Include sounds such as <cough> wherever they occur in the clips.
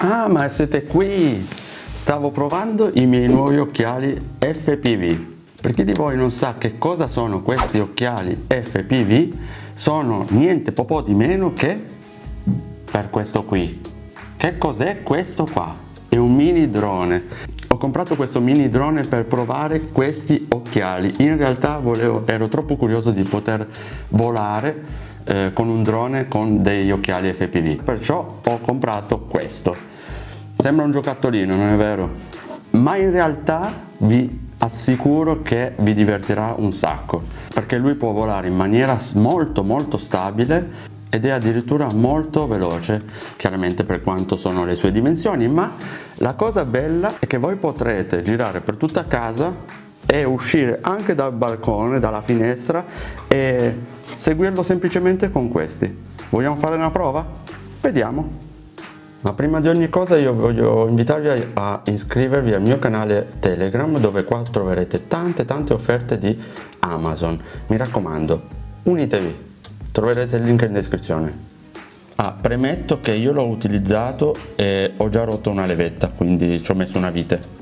Ah, ma siete qui! Stavo provando i miei nuovi occhiali FPV. Per chi di voi non sa che cosa sono questi occhiali FPV, sono niente po' di meno che per questo qui. Che cos'è questo qua? È un mini drone. Ho comprato questo mini drone per provare questi occhiali. In realtà volevo, ero troppo curioso di poter volare eh, con un drone con degli occhiali FPV perciò ho comprato questo. Sembra un giocattolino non è vero? Ma in realtà vi assicuro che vi divertirà un sacco perché lui può volare in maniera molto molto stabile ed è addirittura molto veloce chiaramente per quanto sono le sue dimensioni ma la cosa bella è che voi potrete girare per tutta casa e uscire anche dal balcone dalla finestra e seguirlo semplicemente con questi. Vogliamo fare una prova? Vediamo! Ma prima di ogni cosa io voglio invitarvi a iscrivervi al mio canale Telegram dove qua troverete tante tante offerte di Amazon. Mi raccomando, unitevi, troverete il link in descrizione. Ah, premetto che io l'ho utilizzato e ho già rotto una levetta, quindi ci ho messo una vite.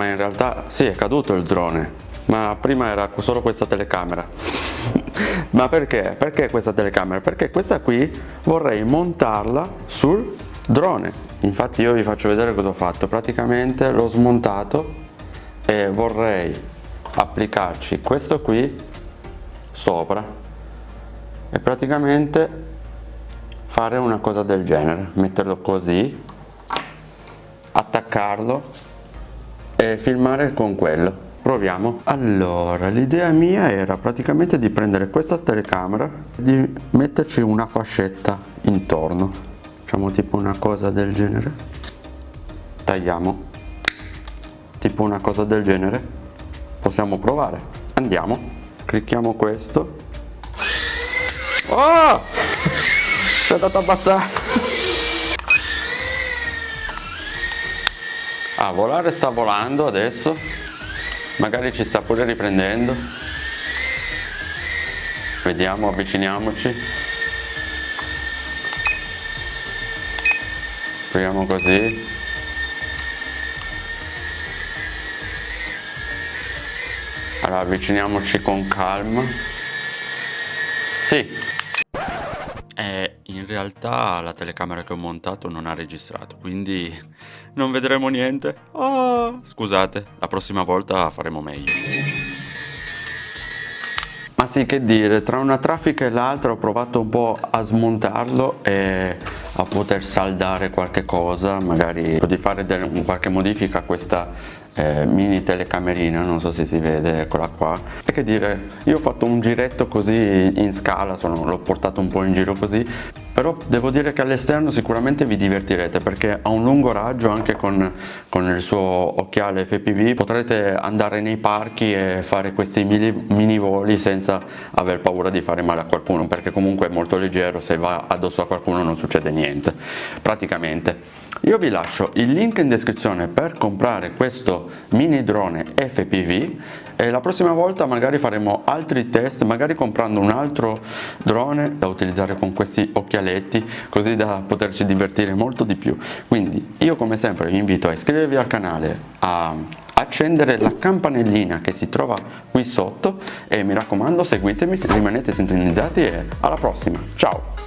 Ma in realtà sì è caduto il drone. Ma prima era solo questa telecamera. <laughs> Ma perché? perché questa telecamera? perché questa qui vorrei montarla sul drone. Infatti io vi faccio vedere cosa ho fatto. Praticamente l'ho smontato e vorrei applicarci questo qui sopra e praticamente fare una cosa del genere. Metterlo così attaccarlo e filmare con quello. Proviamo. Allora l'idea mia era praticamente di prendere questa telecamera e di metterci una fascetta intorno. Facciamo tipo una cosa del genere. Tagliamo. Tipo una cosa del genere. Possiamo provare. Andiamo. Clicchiamo questo. Oh! si è andato a abbassare a volare sta volando adesso. Magari ci sta pure riprendendo. Vediamo avviciniamoci. Proviamo così. Allora avviciniamoci con calma. Sì e in realtà la telecamera che ho montato non ha registrato quindi non vedremo niente. Oh, scusate, la prossima volta faremo meglio. Ma sì, che dire, tra una traffica e l'altra ho provato un po' a smontarlo e a poter saldare qualche cosa, magari di fare qualche modifica a questa eh, mini telecamerina, non so se si vede, eccola qua. E che dire, io ho fatto un giretto così in scala, l'ho portato un po' in giro così, però devo dire che all'esterno sicuramente vi divertirete perché a un lungo raggio anche con, con il suo occhiale FPV potrete andare nei parchi e fare questi mini, mini voli senza aver paura di fare male a qualcuno perché comunque è molto leggero se va addosso a qualcuno non succede niente praticamente. Io vi lascio il link in descrizione per comprare questo mini drone FPV e la prossima volta magari faremo altri test, magari comprando un altro drone da utilizzare con questi occhialetti così da poterci divertire molto di più. Quindi io come sempre vi invito a iscrivervi al canale, a accendere la campanellina che si trova qui sotto e mi raccomando seguitemi, rimanete sintonizzati e alla prossima, ciao!